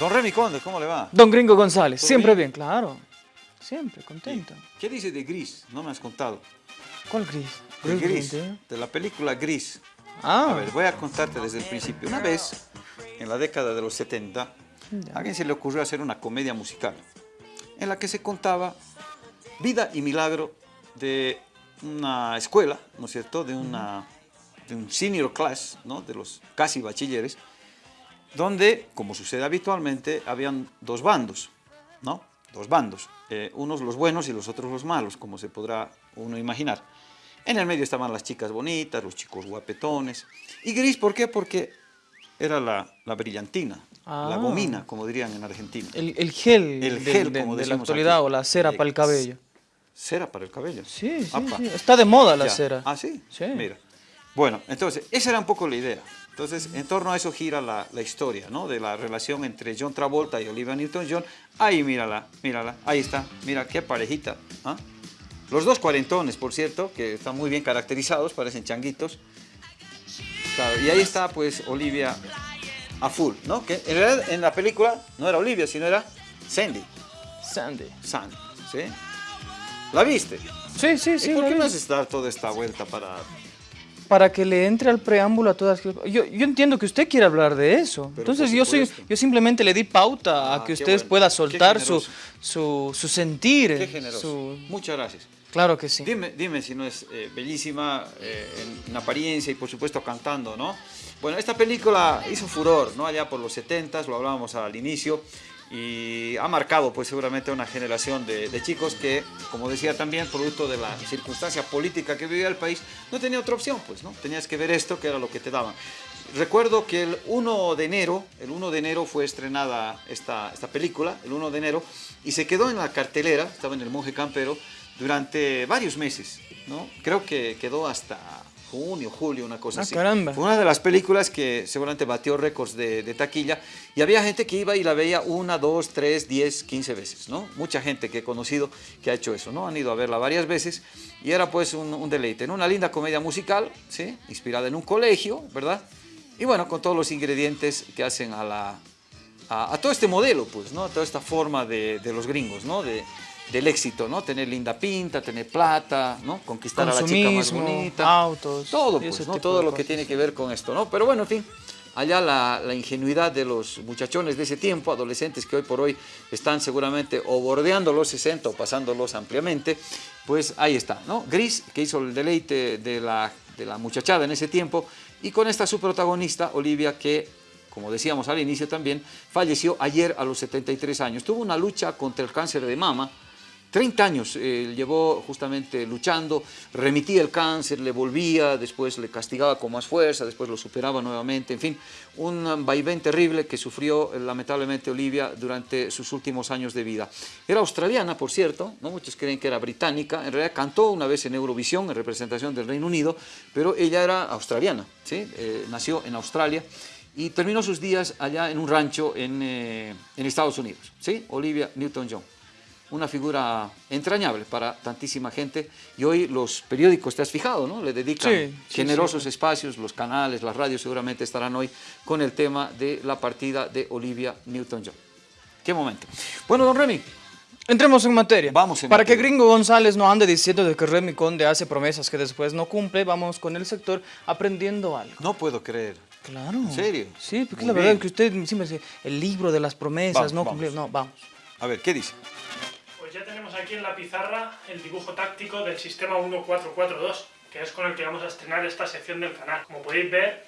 Don Remy Conde, ¿cómo le va? Don Gringo González, ¿Todo siempre bien? bien, claro. Siempre, contento. ¿Qué dice de Gris? No me has contado. ¿Cuál gris? De Gris, Gris, de la película Gris. Ah, A ver, voy a contarte desde el principio. Una vez, en la década de los 70, a alguien se le ocurrió hacer una comedia musical en la que se contaba vida y milagro de una escuela, ¿no es cierto?, de, una, de un senior class, ¿no?, de los casi bachilleres, donde, como sucede habitualmente, habían dos bandos, ¿no? Dos bandos, eh, unos los buenos y los otros los malos, como se podrá uno imaginar. En el medio estaban las chicas bonitas, los chicos guapetones. Y gris, ¿por qué? Porque era la, la brillantina, la Ah. gomina, como dirían en Argentina. el, el gel, El gel, de, como de la actualidad aquí. o la cera para el cabello. Cera para el cabello. Sí, sí. Está de moda la Ya. cera. Ah, ¿sí? Sí. Mira. Bueno, entonces, esa era un poco la idea. Entonces, en torno a eso gira la, la historia, ¿no? De la relación entre John Travolta y Olivia Newton-John. Ahí, mírala, mírala, ahí está. Mira, qué parejita. ¿ah? Los dos cuarentones, por cierto, que están muy bien caracterizados, parecen changuitos. Claro, y ahí está, pues, Olivia a full, ¿no? Que en realidad en la película no era Olivia, sino era Sandy. Sandy. Sandy, ¿sí? ¿La viste? Sí, sí, sí. ¿Y por qué vi. me haces dar toda esta vuelta para...? Para que le entre al preámbulo a todas... Yo, yo entiendo que usted quiere hablar de eso. Pero Entonces yo, soy, yo simplemente le di pauta Ah, a que usted bueno. pueda soltar su, su, su sentir. Qué generoso. su- Muchas gracias. Claro que sí. Dime, dime si no es eh, bellísima eh, en, en apariencia y por supuesto cantando, ¿no? Bueno, esta película hizo furor, ¿no? Allá por los 70 lo hablábamos al inicio, y ha marcado pues seguramente una generación de, de chicos que, como decía también, producto de la circunstancia política que vivía el país, no tenía otra opción, pues, ¿no? Tenías que ver esto, que era lo que te daban. Recuerdo que el 1 de enero, el 1 de enero fue estrenada esta, esta película, el 1 de enero, y se quedó en la cartelera, estaba en el Monje Campero, durante varios meses, ¿no? Creo que quedó hasta junio, julio, una cosa Ah, así. caramba. Fue una de las películas que seguramente batió récords de, de taquilla y había gente que iba y la veía una, dos, tres, diez, quince veces, ¿no? Mucha gente que he conocido que ha hecho eso, ¿no? Han ido a verla varias veces y era pues un, un deleite, ¿no? Una linda comedia musical, ¿sí? Inspirada en un colegio, ¿verdad? Y bueno, con todos los ingredientes que hacen a la, a, a todo este modelo, pues, ¿no? A toda esta forma de, de los gringos, ¿no? De, del éxito, ¿no? Tener linda pinta, tener plata, ¿no? Conquistar a la chica más bonita. autos, Todo, pues, ¿no? Todo lo que tiene que ver con esto, ¿no? Pero bueno, en fin, allá la, la ingenuidad de los muchachones de ese tiempo, adolescentes que hoy por hoy están seguramente o bordeando los 60 o pasándolos ampliamente, pues ahí está, ¿no? Gris, que hizo el deleite de la, de la muchachada en ese tiempo, y con esta su protagonista, Olivia, que como decíamos al inicio también, falleció ayer a los 73 años. Tuvo una lucha contra el cáncer de mama, 30 años eh, llevó justamente luchando, remitía el cáncer, le volvía, después le castigaba con más fuerza, después lo superaba nuevamente, en fin, un vaivén terrible que sufrió eh, lamentablemente Olivia durante sus últimos años de vida. Era australiana, por cierto, ¿no? muchos creen que era británica, en realidad cantó una vez en Eurovisión, en representación del Reino Unido, pero ella era australiana, ¿sí? Eh, nació en Australia y terminó sus días allá en un rancho en, eh, en Estados Unidos, ¿sí? Olivia Newton-John una figura entrañable para tantísima gente y hoy los periódicos, te has fijado, ¿no? Le dedican Sí, sí, generosos sí. espacios, los canales, las radios seguramente estarán hoy con el tema de la partida de Olivia Newton-John. Qué momento. Bueno, don Remy, Entremos en materia. Vamos en Para que materia. Gringo González no ande diciendo de que Remy Conde hace promesas que después no cumple, vamos con el sector aprendiendo algo. no puedo creer. Claro. ¿En serio? Sí, porque Muy la verdad bien. es que usted siempre dice el libro de las promesas, Vamos, no cumplir. No, vamos. A ver, ¿qué dice? Pues ya tenemos aquí en la pizarra el dibujo táctico del sistema 1442, que es con el que vamos a estrenar esta sección del canal. Como podéis ver,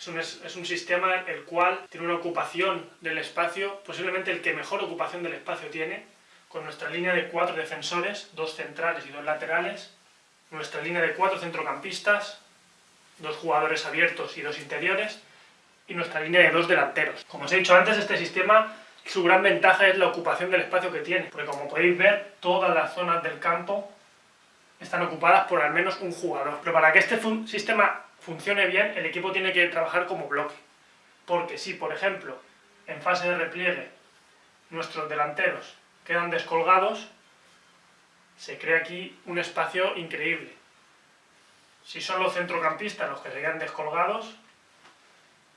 es un, es, un sistema el cual tiene una ocupación del espacio, posiblemente el que mejor ocupación del espacio tiene, con nuestra línea de cuatro defensores, dos centrales y dos laterales, nuestra línea de cuatro centrocampistas, dos jugadores abiertos y dos interiores, y nuestra línea de dos delanteros. Como os he dicho antes, este sistema, su gran ventaja es la ocupación del espacio que tiene, porque como podéis ver, todas las zonas del campo están ocupadas por al menos un jugador. Pero para que este sistema funcione bien, el equipo tiene que trabajar como bloque. Porque si, por ejemplo, en fase de repliegue, nuestros delanteros quedan descolgados, se crea aquí un espacio increíble. Si son los centrocampistas los que se quedan descolgados,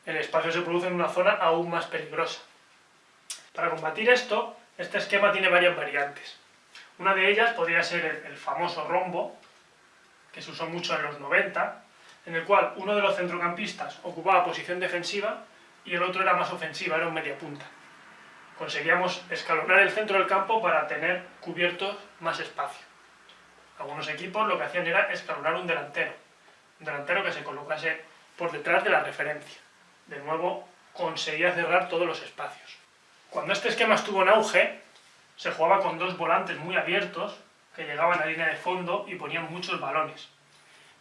el espacio se produce en una zona aún más peligrosa. Para combatir esto, este esquema tiene varias variantes. Una de ellas podría ser el, famoso rombo, que se usó mucho en los 90, en el cual uno de los centrocampistas ocupaba posición defensiva y el otro era más ofensiva, era un media punta. Conseguíamos escalonar el centro del campo para tener cubiertos más espacio. Algunos equipos lo que hacían era escalonar un delantero, un delantero que se colocase por detrás de la referencia. De nuevo, conseguía cerrar todos los espacios. Cuando este esquema estuvo en auge, se jugaba con dos volantes muy abiertos que llegaban a la línea de fondo y ponían muchos balones.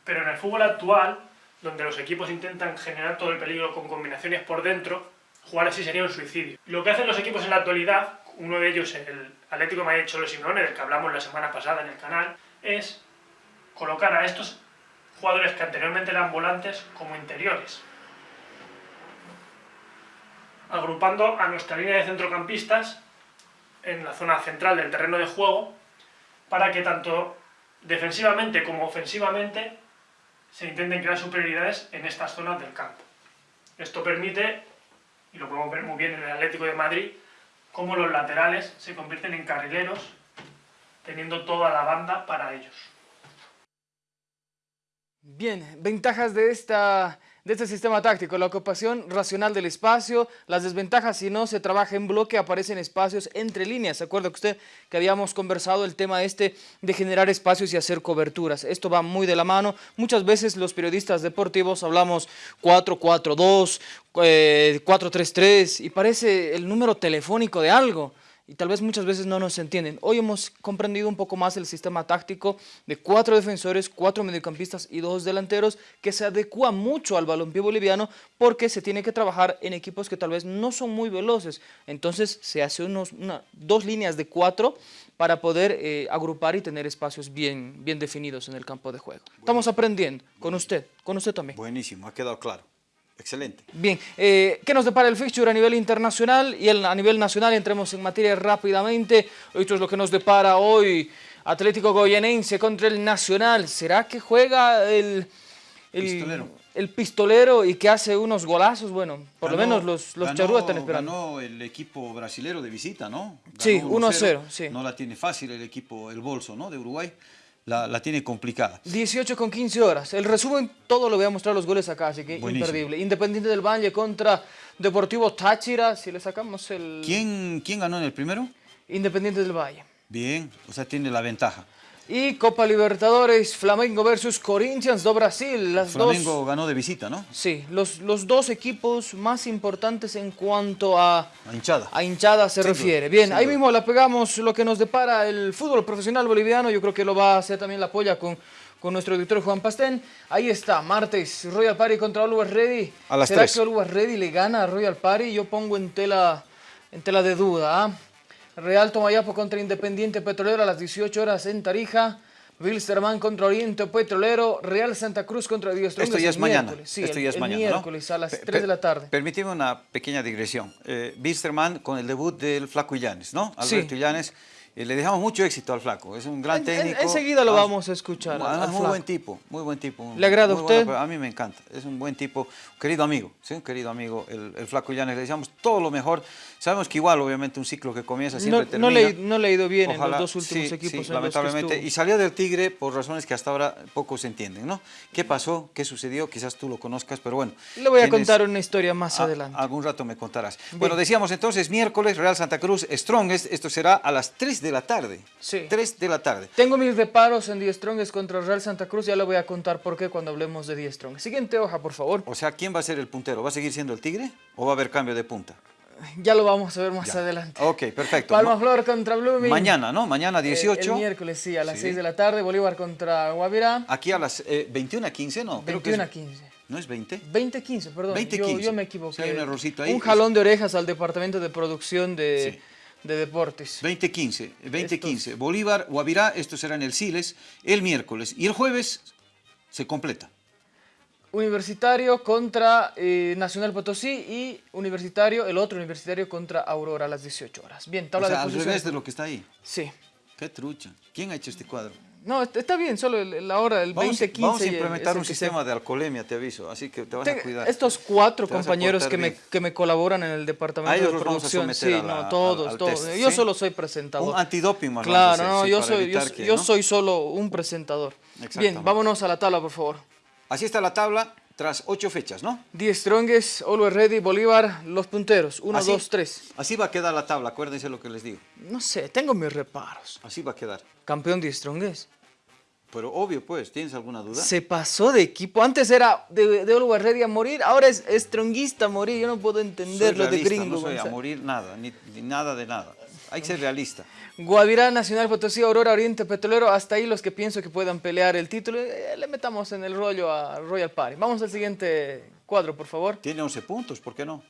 Pero en el fútbol actual, donde los equipos intentan generar todo el peligro con combinaciones por dentro, jugar así sería un suicidio. Lo que hacen los equipos en la actualidad, uno de ellos el Atlético Madrid Cholo Simeone, del que hablamos la semana pasada en el canal, es colocar a estos jugadores que anteriormente eran volantes como interiores. Agrupando a nuestra línea de centrocampistas en la zona central del terreno de juego para que tanto defensivamente como ofensivamente se intenten crear superioridades en estas zonas del campo. Esto permite, y lo podemos ver muy bien en el Atlético de Madrid, cómo los laterales se convierten en carrileros, teniendo toda la banda para ellos. Bien, ventajas de esta de este sistema táctico, la ocupación racional del espacio, las desventajas si no se trabaja en bloque, aparecen espacios entre líneas. ¿Se acuerda usted que habíamos conversado el tema este de generar espacios y hacer coberturas? Esto va muy de la mano. Muchas veces los periodistas deportivos hablamos 4-4-2, 4-3-3 eh, y parece el número telefónico de algo y tal vez muchas veces no nos entienden. Hoy hemos comprendido un poco más el sistema táctico de cuatro defensores, cuatro mediocampistas y dos delanteros que se adecua mucho al balompié boliviano porque se tiene que trabajar en equipos que tal vez no son muy veloces. Entonces se hace unos, dos líneas de cuatro para poder eh, agrupar y tener espacios bien, bien definidos en el campo de juego. Estamos aprendiendo con usted, con usted también. Buenísimo, ha quedado claro. Excelente. Bien, eh, ¿qué nos depara el fixture a nivel internacional y a nivel nacional? Entremos en materia rápidamente. Esto es lo que nos depara hoy Atlético Goyenense contra el Nacional. ¿Será que juega el, pistolero. el pistolero y que hace unos golazos? Bueno, por lo menos los, los charrúas están esperando. Ganó el equipo brasilero de visita, ¿no? sí, 1-0. Sí. No la tiene fácil el equipo, el bolso, ¿no? De Uruguay la, tiene complicada. 18 con 15 horas. El resumen, todo lo voy a mostrar los goles acá, así que imperdible. Independiente del Valle contra Deportivo Táchira, si le sacamos el... ¿Quién, quién ganó en el primero? Independiente del Valle. Bien, o sea, tiene la ventaja. Y Copa Libertadores, Flamengo versus Corinthians do Brasil. Las Flamengo ganó de visita, ¿no? Sí, los, los dos equipos más importantes en cuanto a, a hinchada, a hinchada se refiere. Bien, ahí mismo la pegamos lo que nos depara el fútbol profesional boliviano. Yo creo que lo va a hacer también la polla con, con nuestro director Juan Pastén. Ahí está, martes, Royal Party contra Always Ready. A las ¿Será que Always Ready le gana a Royal Party? Yo pongo en tela, en tela de duda, ¿ah? Real Tomayapo contra Independiente Petrolero a las 18 horas en Tarija. Wilstermann contra Oriente Petrolero, Real Santa Cruz contra Dios Esto ya es mañana. Sí, Esto ya es mañana, miércoles a las 3 de la tarde. Permíteme una pequeña digresión. Eh, Wilstermann con el debut del Flaco Illanes, ¿no? Alberto Illanes. Eh, le dejamos mucho éxito al Flaco, es un gran técnico. enseguida lo vamos a escuchar. muy buen tipo, muy buen tipo. ¿Le agrada a usted? a mí me encanta, es un buen tipo, querido amigo, ¿sí? un querido amigo, el, el Flaco Illanes. Le deseamos todo lo mejor Sabemos que igual, obviamente, un ciclo que comienza siempre no, termina. No le, ha ido bien en los dos últimos equipos. Sí, lamentablemente. y salió del Tigre por razones que hasta ahora poco se entienden, ¿no? ¿Qué pasó? ¿Qué sucedió? Quizás tú lo conozcas, pero bueno. Le voy a contar una historia más adelante. Algún rato me contarás. Bueno, decíamos entonces, miércoles, Real Santa Cruz, Strongest. Esto será a las 3 de la tarde. Sí. 3 de la tarde. Tengo mis reparos en The Strongest contra Real Santa Cruz. Ya le voy a contar por qué cuando hablemos de The Strongest. Siguiente hoja, por favor. O sea, ¿quién va a ser el puntero? ¿Va a seguir siendo el Tigre o va a haber cambio de punta? Ya lo vamos a ver más adelante. Ok, perfecto. Palma Flor contra Blooming. Mañana, ¿no? Mañana 18. Eh, el miércoles, sí, a las 6 de la tarde. Bolívar contra Guavirá. Aquí a las 21 a 15, ¿no? 21 a 15. ¿No es 20? 20 a 15, perdón. 20 15. Yo, yo, me equivoqué. hay un errorcito ahí. Un jalón de orejas al departamento de producción de, de deportes. 20-15. 20-15. Bolívar, Guavirá, esto será en el Siles, el miércoles. Y el jueves se completa. Universitario contra eh, Nacional Potosí y Universitario, el otro Universitario contra Aurora a las 18 horas. Bien, tabla o sea, de al revés de lo que está ahí. Sí. Qué trucha. ¿Quién ha hecho este cuadro? No, est- está bien, solo la hora, el Vamos, 20, 15. vamos a implementar un sistema de alcoholemia, te aviso, así que te vas a cuidar. Estos cuatro compañeros que me, que me colaboran en el departamento A ellos de producción, sí, no, todos, todos. Yo solo soy presentador. Un antidoping más Claro, no, yo soy, yo, soy solo un presentador. Bien, vámonos a la tabla, por favor. Así está la tabla tras ocho fechas, ¿no? Die Strongest, Always Ready, Bolívar, los punteros. Uno, Así- dos, tres. Así va a quedar la tabla, acuérdense lo que les digo. No sé, tengo mis reparos. Así va a quedar. Campeón Die Strongest. Pero obvio, pues, ¿tienes alguna duda? Se pasó de equipo. Antes era de, de Always Ready a morir, ahora es stronguista a morir. Yo no puedo Soy entender lo de gringo. No soy a morir nada, ni, ni nada de nada. Hay que ser realista. Guavirá, Nacional Potosí, Aurora, Oriente Petrolero, hasta ahí los que pienso que puedan pelear el título, eh, le metamos en el rollo a Royal Party. Vamos al siguiente cuadro, por favor. Tiene 11 puntos, ¿por qué no?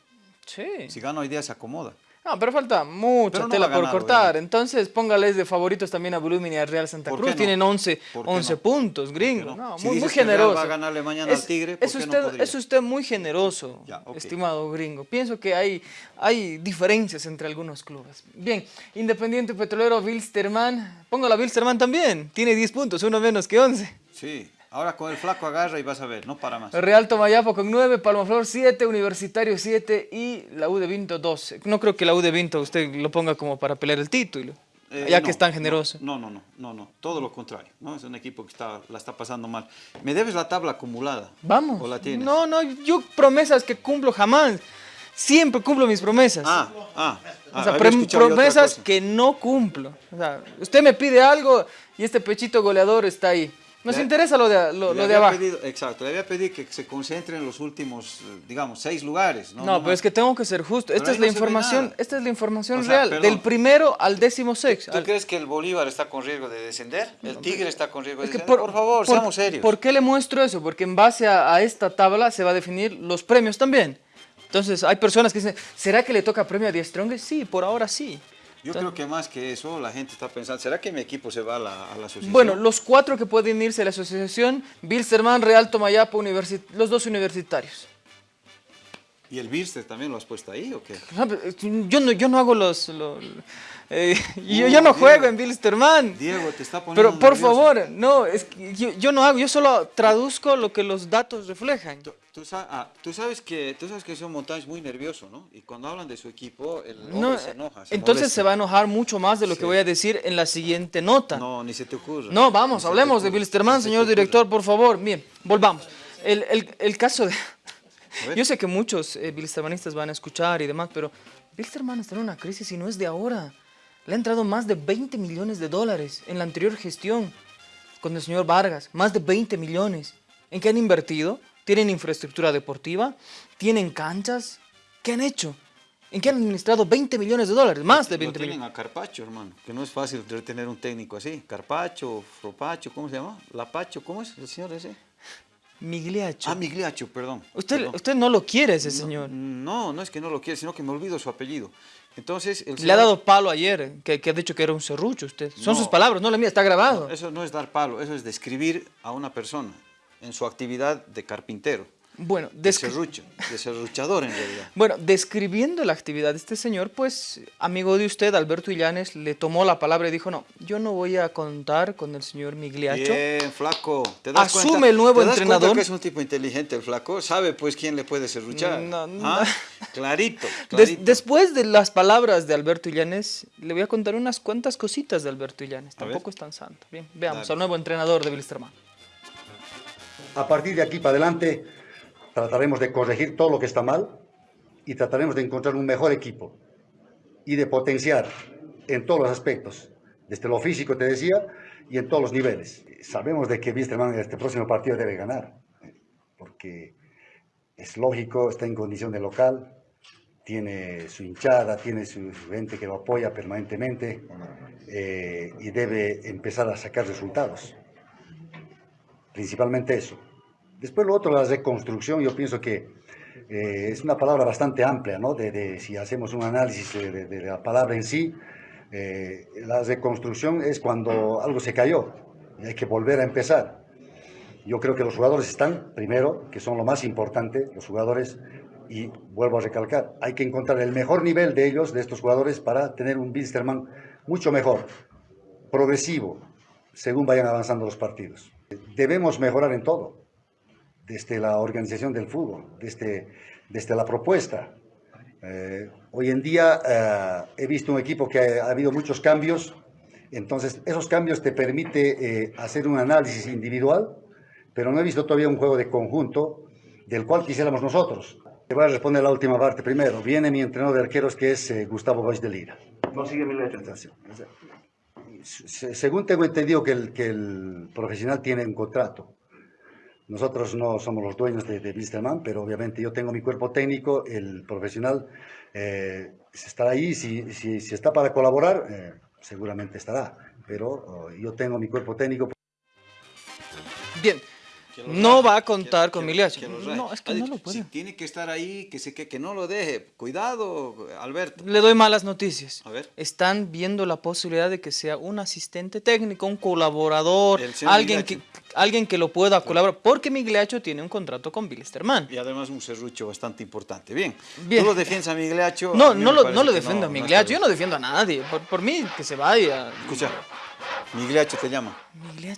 Sí. Si gana hoy día se acomoda. No, pero falta mucha Pero no tela por cortar. Entonces, póngales de favoritos también a Volumen y a Real Santa ¿Por Cruz. no? Tienen 11, ¿Por qué 11 no? puntos, gringo. no? No, Si muy, generoso. va a ganarle mañana al Tigre, ¿por es usted, es usted muy generoso, Ya, estimado gringo. Pienso que hay, hay diferencias entre algunos clubes. Bien, Independiente Petrolero, Wilstermann. Póngalo a Wilstermann también. Tiene 10 puntos, uno menos que 11. Sí, ahora con el flaco agarra y vas a ver, no para más. Real Tomayapo con 9, Palmaflor 7, Universitario 7 y la U de Vinto 12. No creo que la U de Vinto usted lo ponga como para pelear el título, Eh, ya no, que es tan generoso. No, no, no, no, no, todo lo contrario, ¿no? Es un equipo que está, la está pasando mal. ¿Me debes la tabla acumulada? Vamos. ¿O la tienes? No, no, yo promesas que cumplo jamás. Siempre cumplo mis promesas. Ah, ah, ah, o sea, promesas que no cumplo. O sea, usted me pide algo y este pechito goleador está ahí. Nos Le- interesa lo de, lo, lo de abajo. pedido- exacto, le había pedido que se concentre en los últimos, eh, digamos, seis lugares. No, No, pero es que tengo que ser justo. Esta es la no ve información, esta es la información O sea, real, perdón. del primero al décimo sexto. ¿Tú Al- crees que el Bolívar está con riesgo de descender? ¿El Tigre está con riesgo de Es descender? Por, favor, por- seamos serios. ¿Por qué le muestro eso? Porque en base a, a esta tabla se va a definir los premios también. Entonces, hay personas que dicen, ¿será que le toca premio a Die Strongest? Sí, por ahora sí. Yo creo que más que eso, la gente está pensando, ¿será que mi equipo se va a la, a la asociación? Bueno, los cuatro que pueden irse a la asociación, Bilsterman, Real Tomayapo, universi- los dos universitarios. ¿Y el Birster también lo has puesto ahí o qué? Eh, Yo no, yo no hago los... lo- eh, yo, yo no juego Diego. en Bilsterman. Diego, te está poniendo Pero por nervioso. favor, no, es que yo, yo no hago, yo solo traduzco lo que los datos reflejan. Tú, ah, tú sabes que tú sabes que son montaños muy nervioso, ¿no? Y cuando hablan de su equipo, el No, se enoja. se entonces molesta. se va a enojar mucho más de lo que voy a decir en la siguiente nota. No, No, ni se te ocurre. vamos, Ni se te hablemos de Bilsterman, se señor director, por favor. Bien, volvamos. El, el- el caso de... Yo sé que muchos eh, bilstermanistas van a escuchar y demás, pero Bilsterman está en una crisis y no es de ahora. Le ha entrado más de 20 millones de dólares en la anterior gestión con el señor Vargas. Más de 20 millones. ¿En qué han invertido? ¿Tienen infraestructura deportiva? ¿Tienen canchas? ¿Qué han hecho? ¿En qué han administrado 20 millones de dólares? Más de Lo 20 tienen millones. a Carpacho, hermano, que no es fácil tener un técnico así. Carpacho, Fropacho, ¿cómo se llama? Lapacho, ¿cómo es el señor ese? Migliacho. Ah, Migliacho, perdón. usted, perdón. usted no lo quiere ese señor. No, no es que no lo quiera, sino que me olvido su apellido. Entonces, el Le ha dado palo ayer, que, que ha dicho que era un serrucho usted. Son No. sus palabras, no la mía, está grabado. Eso no es dar palo, eso es describir a una persona en su actividad de carpintero, Bueno, de descri- serrucho, de serruchador en realidad. Bueno, describiendo la actividad de este señor, pues, amigo de usted, Alberto Illanes, le tomó la palabra y dijo, no, yo no voy a contar con el señor Migliacho. Bien, flaco. ¿Te das Asume cuenta? el nuevo ¿Te das entrenador? que es un tipo inteligente el flaco? ¿Sabe pues quién le puede serruchar? No, no. ¿Ah? Clarito, Des- clarito. después de las palabras de Alberto Illanes, le voy a contar unas cuantas cositas de Alberto Illanes. Tampoco es tan santo. Bien, veamos Dale. al nuevo entrenador de Bilsterman. A partir de aquí para adelante trataremos de corregir todo lo que está mal y trataremos de encontrar un mejor equipo y de potenciar en todos los aspectos, desde lo físico te decía y en todos los niveles. Sabemos de que Wisterman en este próximo partido debe ganar, porque es lógico, está en condición de local, tiene su hinchada, tiene su, gente que lo apoya permanentemente eh, y debe empezar a sacar resultados principalmente eso. Después lo otro, la reconstrucción, yo pienso que eh, es una palabra bastante amplia, ¿no? De, si hacemos un análisis de, la palabra en sí, eh, la reconstrucción es cuando algo se cayó y hay que volver a empezar. Yo creo que los jugadores están, primero, que son lo más importante, los jugadores, y vuelvo a recalcar, hay que encontrar el mejor nivel de ellos, de estos jugadores, para tener un Bilsterman mucho mejor, progresivo, según vayan avanzando los partidos. Debemos mejorar en todo, desde la organización del fútbol, desde, desde la propuesta. Eh, hoy en día eh, he visto un equipo que ha, ha, habido muchos cambios, entonces esos cambios te permite eh, hacer un análisis individual, pero no he visto todavía un juego de conjunto del cual quisiéramos nosotros. Te voy a responder la última parte primero. Viene mi entrenador de arqueros que es Gustavo Bois de Lira. No sigue mi letra. Según tengo entendido que el, que el profesional tiene un contrato. Nosotros no somos los dueños de, de pero obviamente yo tengo mi cuerpo técnico, el profesional eh, estará ahí, si, está para colaborar, eh, seguramente estará, pero oh, yo tengo mi cuerpo técnico. Bien, no va a contar con Miliacho. No, es que no lo puede. Si tiene que estar ahí, que, se, que, que no lo deje. Cuidado, Alberto. Le doy malas noticias. A ver. Están viendo la posibilidad de que sea un asistente técnico, un colaborador, alguien que, alguien que lo pueda colaborar. Porque Migliacho tiene un contrato con Bilsterman. Y además un serrucho bastante importante. Bien. Bien. ¿Tú lo defiendes a Migliacho? No, a no, lo, no lo defiendo no, a Migliacho. Yo no defiendo a nadie. Por, por mí, que se vaya. Escucha. Migliacho te llama.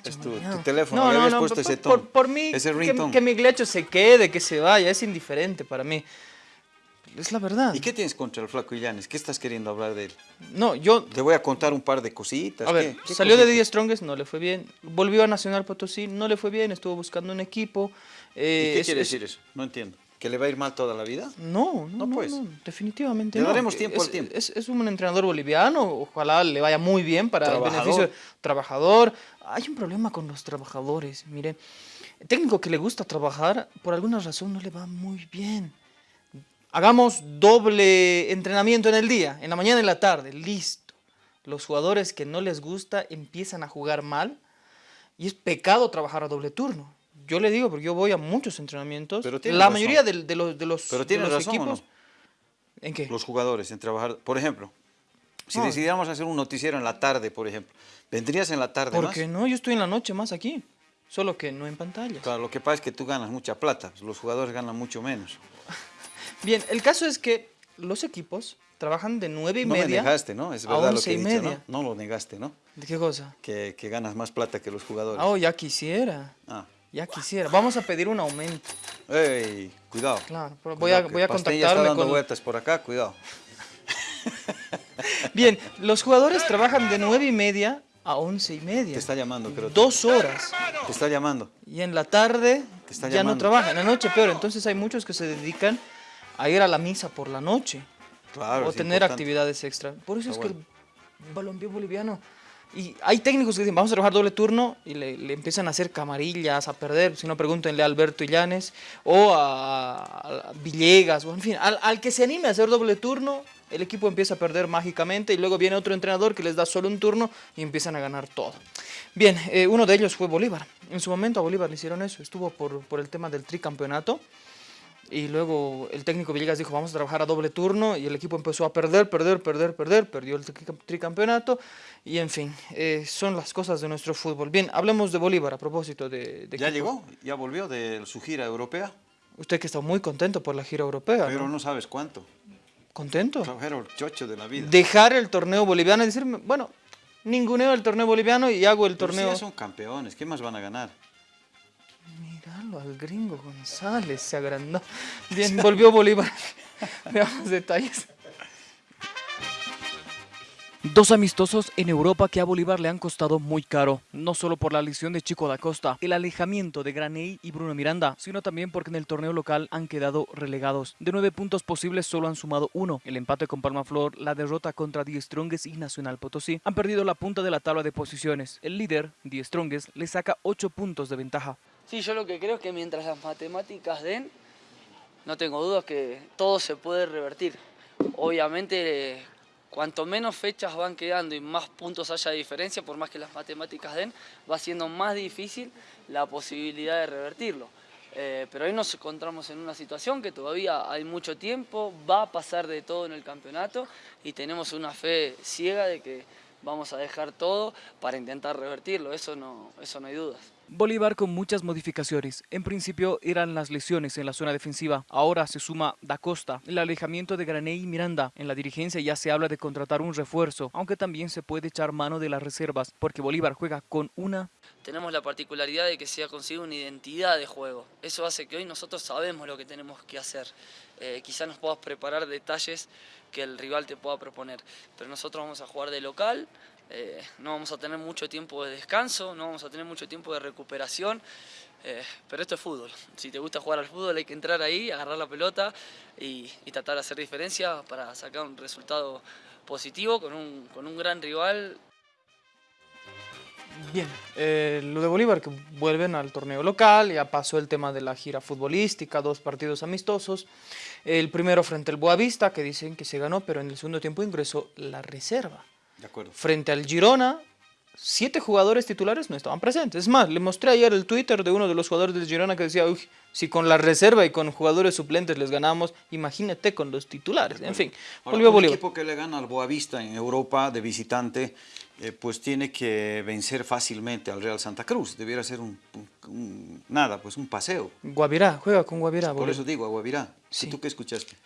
Es tu, tu teléfono, no, le no, habías no, puesto por, ese tono. Por, por mí, ese que, que Migliacho se quede, que se vaya, es indiferente para mí. Es la verdad. ¿Y qué tienes contra el flaco Illanes? ¿Qué estás queriendo hablar de él? No, yo... Te voy a contar un par de cositas. A ver, ¿Qué? ¿Qué salió de 10 Strongest, no le fue bien. Volvió a Nacional Potosí, no le fue bien, estuvo buscando un equipo. Eh, ¿Y qué es- quiere es- decir eso? No entiendo. ¿Que le va a ir mal toda la vida? No, no, No, pues. no, definitivamente Le no. daremos tiempo es, al tiempo. Es, es un entrenador boliviano, ojalá le vaya muy bien para el Trabajador. beneficio trabajador. Hay un problema con los trabajadores, mire. El técnico que le gusta trabajar, por alguna razón no le va muy bien. Hagamos doble entrenamiento en el día, en la mañana y en la tarde, listo. Los jugadores que no les gusta empiezan a jugar mal y es pecado trabajar a doble turno. Yo le digo, porque yo voy a muchos entrenamientos. Pero la razón. mayoría de, de los, de los, Pero de tienes los razón, ¿o equipos. no? ¿En qué? Los jugadores en trabajar. Por ejemplo, si No. decidiéramos hacer un noticiero en la tarde, por ejemplo, ¿vendrías en la tarde ¿Por más? qué no? Yo estoy en la noche más aquí. Solo que no en pantalla. Claro, lo que pasa es que tú ganas mucha plata, los jugadores ganan mucho menos. Bien, el caso es que los equipos trabajan de nueve y No me media negaste, ¿no? Es a verdad lo que he y dicho, media. ¿no? No lo negaste, ¿no? ¿De qué cosa? Que, que ganas más plata que los jugadores. Ah, oh, ya quisiera. Ah. Ya quisiera. Vamos a pedir un aumento. ey, cuidado. Claro, pero voy Cuidado, a, voy a ya está contactarme dando con... vueltas por acá, cuidado. Bien, los jugadores trabajan de nueve y media a once y media. Te está llamando, creo. Dos horas. Te está llamando. Y en la tarde Te está ya no llamando. trabajan. En la noche peor. Entonces hay muchos que se dedican a ir a la misa por la noche. Claro, o tener importante. actividades extra. Por eso Está es que el balompié boliviano... Y hay técnicos que dicen, vamos a trabajar doble turno y le, le empiezan a hacer camarillas, a perder. Si no, pregúntenle a Alberto Illanes o a, a Villegas, o en fin, al, al que se anime a hacer doble turno, el equipo empieza a perder mágicamente y luego viene otro entrenador que les da solo un turno y empiezan a ganar todo. Bien, eh, uno de ellos fue Bolívar. En su momento a Bolívar le hicieron eso, estuvo por, por el tema del tricampeonato. Y luego el técnico Villegas dijo, vamos a trabajar a doble turno y el equipo empezó a perder, perder, perder, perder, perdió el tri- tricampeonato y en fin, eh, son las cosas de nuestro fútbol. Bien, hablemos de Bolívar a propósito de... de ¿Ya equipo. llegó? ¿Ya volvió de su gira europea? Usted que está muy contento por la gira europea, Pero ¿no? no sabes cuánto. ¿Contento? El chocho de la vida. Dejar el torneo boliviano y decirme, bueno, ninguneo el torneo boliviano y hago el Pero si torneo... ya son campeones, ¿qué más van a ganar? Al gringo González, se agrandó. Bien, volvió Bolívar. Veamos detalles. Dos amistosos en Europa que a Bolívar le han costado muy caro, no solo por la lesión de Chico da Costa, el alejamiento de Graney y Bruno Miranda, sino también porque en el torneo local han quedado relegados. De nueve puntos posibles solo han sumado uno, el empate con Palmaflor, la derrota contra Die Strongest y Nacional Potosí. Han perdido la punta de la tabla de posiciones. El líder, Die Strongest, le saca ocho puntos de ventaja. Sí, yo lo que creo es que mientras las matemáticas den, no tengo dudas que todo se puede revertir. Obviamente, cuanto menos fechas van quedando y más puntos haya de diferencia, por más que las matemáticas den, va siendo más difícil la posibilidad de revertirlo. Eh, pero hoy nos encontramos en una situación que todavía hay mucho tiempo, va a pasar de todo en el campeonato y tenemos una fe ciega de que vamos a dejar todo para intentar revertirlo, eso no, eso no hay dudas. Bolívar con muchas modificaciones. En principio eran las lesiones en la zona defensiva. Ahora se suma Da Costa, el alejamiento de Graney y Miranda. En la dirigencia ya se habla de contratar un refuerzo, aunque también se puede echar mano de las reservas, porque Bolívar juega con una... Tenemos la particularidad de que se ha conseguido una identidad de juego. Eso hace que hoy nosotros sabemos lo que tenemos que hacer. Eh, quizá nos puedas preparar detalles que el rival te pueda proponer, pero nosotros vamos a jugar de local, eh, no vamos a tener mucho tiempo de descanso, no vamos a tener mucho tiempo de recuperación, eh, pero esto es fútbol. Si te gusta jugar al fútbol hay que entrar ahí, agarrar la pelota y, tratar de hacer diferencia para sacar un resultado positivo con un, con un gran rival. Bien, eh, lo de Bolívar que vuelven al torneo local, ya pasó el tema de la gira futbolística, dos partidos amistosos. El primero frente al Boavista, que dicen que se ganó, pero en el segundo tiempo ingresó la reserva. Frente al Girona, siete jugadores titulares no estaban presentes. Es más, le mostré ayer el Twitter de uno de los jugadores del Girona que decía, Uy, si con la reserva y con jugadores suplentes les ganamos, imagínate con los titulares. En fin, Ahora, un equipo que le gana al Boavista en Europa de visitante, eh, pues tiene que vencer fácilmente al Real Santa Cruz. Debiera ser un, nada, pues un paseo. Guavirá, juega con Guavirá. Por eso digo, a Guavirá. Sí. ¿Tú qué escuchaste?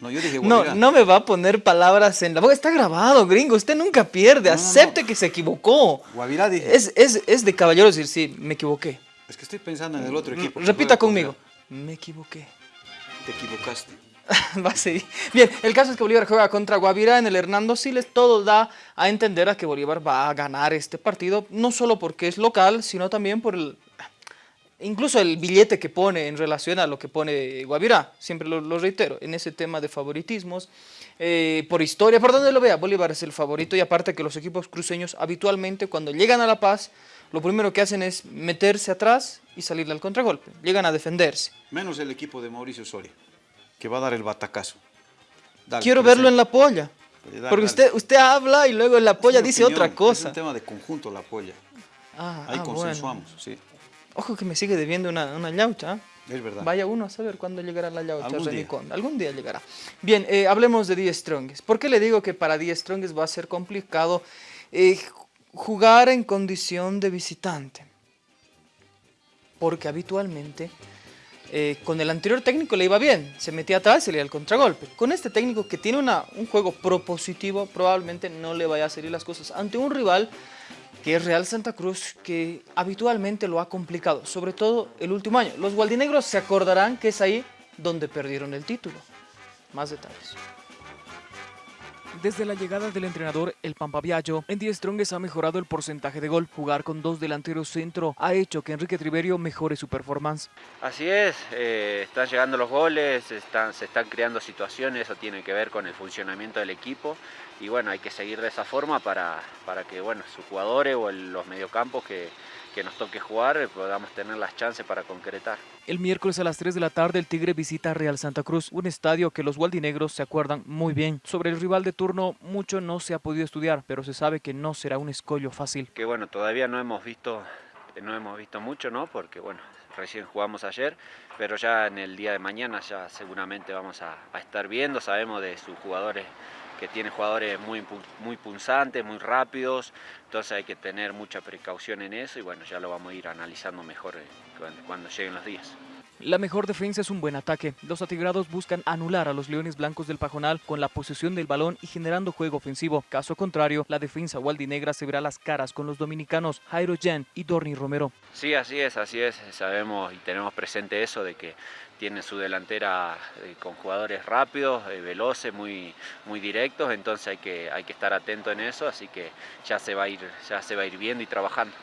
No, yo dije No, no me va a poner palabras en la boca. Está grabado, gringo. Usted nunca pierde. Acepte que se equivocó. Guavirá dije. Es, es, es de caballeros decir, sí, me equivoqué. Es que estoy pensando en el otro equipo. Repita conmigo. Me equivoqué. Te equivocaste. va a seguir. Bien, el caso es que Bolívar juega contra Guavirá en el Hernando Siles. Todo da a entender a que Bolívar va a ganar este partido, no solo porque es local, sino también por el incluso el billete que pone en relación a lo que pone Guavirá, siempre lo, reitero, en ese tema de favoritismos, eh, por historia, por donde lo vea, Bolívar es el favorito y aparte que los equipos cruceños habitualmente cuando llegan a La Paz, lo primero que hacen es meterse atrás y salirle al contragolpe, llegan a defenderse. Menos el equipo de Mauricio Soria, que va a dar el batacazo. Quiero verlo en la polla. Porque usted, usted habla y luego en la polla dice otra cosa. Es un tema de conjunto la polla. Ah, Ahí ah, consensuamos, sí. Ojo que me sigue debiendo una, una yaucha. Es verdad. Vaya uno a saber cuándo llegará la yaucha ¿Algún día? Algún día llegará. Bien, eh, hablemos de 10 Strongest. ¿Por qué le digo que para 10 Strongest va a ser complicado eh, jugar en condición de visitante? Porque habitualmente eh, con el anterior técnico le iba bien, se metía atrás y le iba al contragolpe. Con este técnico que tiene una, un juego propositivo, probablemente no le vaya a salir las cosas ante un rival que es Real Santa Cruz, que habitualmente lo ha complicado, sobre todo el último año. Los gualdinegros se acordarán que es ahí donde perdieron el título. Más detalles. Desde la llegada del entrenador El Pampaviallo, en Die Strongest ha mejorado el porcentaje de gol. Jugar con dos delanteros centro ha hecho que Enrique Triverio mejore su performance. Así es, eh, están llegando los goles, están, se están creando situaciones, eso tiene que ver con el funcionamiento del equipo y bueno, hay que seguir de esa forma para, para que bueno, sus jugadores o los mediocampos que, que nos toque jugar podamos tener las chances para concretar. El miércoles a las 3 de la tarde el Tigre visita Real Santa Cruz, un estadio que los gualdinegros se acuerdan muy bien. Sobre el rival de turno mucho no se ha podido estudiar, pero se sabe que no será un escollo fácil. Que bueno, todavía no hemos visto, no hemos visto mucho, ¿no? Porque bueno, recién jugamos ayer, pero ya en el día de mañana ya seguramente vamos a, a estar viendo, sabemos de sus jugadores que tiene jugadores muy, muy punzantes, muy rápidos, entonces hay que tener mucha precaución en eso y bueno, ya lo vamos a ir analizando mejor eh, cuando, lleguen los días. La mejor defensa es un buen ataque. Los atigrados buscan anular a los Leones Blancos del Pajonal con la posesión del balón y generando juego ofensivo. Caso contrario, la defensa waldinegra se verá las caras con los dominicanos Jairo Jan y Dorni Romero. Sí, así es, así es. Sabemos y tenemos presente eso de que tiene su delantera eh, con jugadores rápidos, eh, veloces, muy, muy directos, entonces hay que, hay que estar atento en eso, así que ya se va a ir, ya se va a ir viendo y trabajando.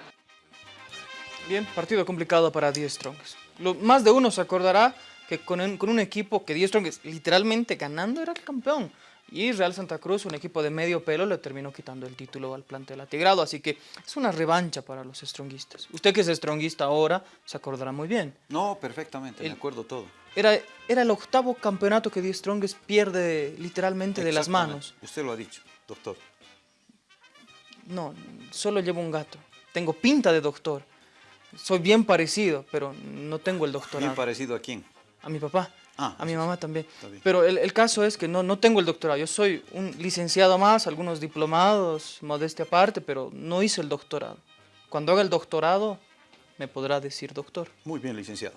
Bien, partido complicado para 10 Strongs. más de uno se acordará que con un, con un equipo que 10 Strongs literalmente ganando era el campeón. Y Real Santa Cruz, un equipo de medio pelo, le terminó quitando el título al plantel atigrado. Así que es una revancha para los stronguistas. Usted que es stronguista ahora, se acordará muy bien. No, perfectamente, me acuerdo todo. Era, era el octavo campeonato que Die Strongest pierde literalmente de las manos. Usted lo ha dicho, doctor. No, solo llevo un gato. Tengo pinta de doctor. Soy bien parecido, pero no tengo el doctorado. ¿Bien parecido a quién? A mi papá. Ah, a mi mamá también. Pero el, caso es que no, no tengo el doctorado. Yo soy un licenciado más, algunos diplomados, modestia aparte, pero no hice el doctorado. Cuando haga el doctorado, me podrá decir doctor. Muy bien, licenciado.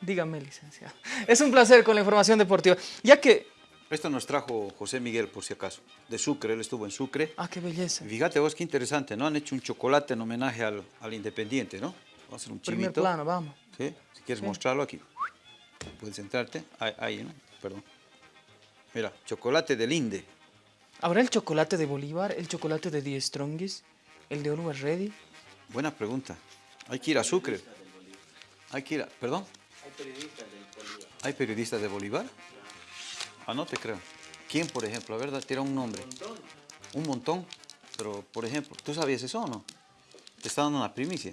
Dígame, licenciado. Es un placer con la información deportiva. Ya que... Esto nos trajo José Miguel, por si acaso, de Sucre, él estuvo en Sucre. Ah, qué belleza. Fíjate vos, qué interesante, ¿no? Han hecho un chocolate en homenaje al, al Independiente, ¿no? Vamos a hacer un Primer chivito. plano, vamos. ¿Sí? Si quieres mostrarlo aquí. Puedes centrarte. Ahí, ahí, ¿no? Perdón. Mira, chocolate del Inde. ¿Habrá el chocolate de Bolívar, el chocolate de Die Strongest, el de Always Ready? Buena pregunta. Hay que ir a Sucre. Hay que ir a... ¿Perdón? ¿Hay periodistas de Bolívar? Ah, no te creo. ¿Quién, por ejemplo? A ver, tira un nombre. Un montón. Un montón. Pero, por ejemplo, ¿tú sabías eso o no? Te está dando una primicia.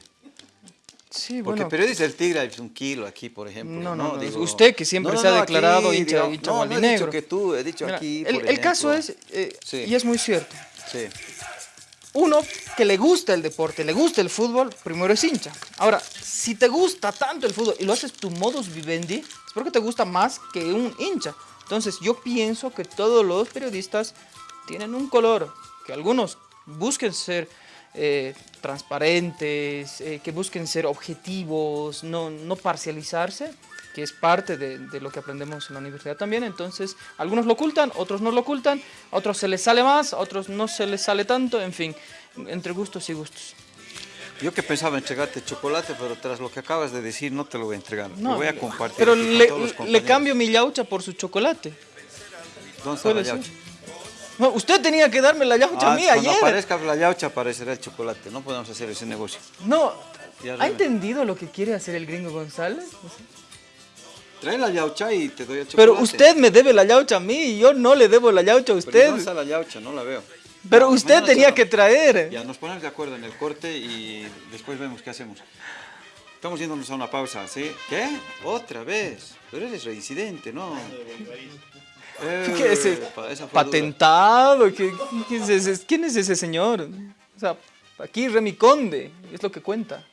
Sí, Porque bueno. periodista del Tigre hay un kilo aquí, por ejemplo. No, no, no, Digo- usted que siempre No, no, se ha no, declarado aquí, hincha- digo, hincha No, no he dicho que tú, he dicho Mira, aquí, el, por el caso es, eh, Sí. y es muy cierto, Sí. uno que le gusta el deporte, le gusta el fútbol, primero es hincha. Ahora, si te gusta tanto el fútbol y lo haces tu modus vivendi, es porque te gusta más que un hincha. Entonces, yo pienso que todos los periodistas tienen un color, que algunos busquen ser eh, transparentes, eh, que busquen ser objetivos, no, no parcializarse, que es parte de, de lo que aprendemos en la universidad también. Entonces, algunos lo ocultan, otros no lo ocultan, a otros se les sale más, a otros no se les sale tanto, en fin, entre gustos y gustos. Yo que pensaba entregarte chocolate, pero tras lo que acabas de decir, no te lo voy a entregar. No, lo voy a compartir. Pero aquí con le, todos los le compañeros. cambio mi yaucha por su chocolate. ¿Dónde está la yaucha? No, usted tenía que darme la yaucha Ah, a mí cuando ayer. aparezca la yaucha aparecerá el chocolate. No podemos hacer ese negocio. No, ¿ha entendido lo que quiere hacer el gringo González? Trae la yaucha y te doy el chocolate. Pero usted me debe la yaucha a mí y yo no le debo la yaucha a Pero usted. ¿dónde está la yaucha? No la veo. Pero usted tenía se- que traer. Ya, nos ponemos de acuerdo en el corte y después vemos qué hacemos. Estamos yéndonos a una pausa, ¿sí? ¿Qué? ¿Otra vez? Pero eres reincidente, ¿no? ¿Qué es ese patentado? ¿Qué- qué es ese- ¿Quién es ese señor? O sea, aquí Remy Conde, es lo que cuenta.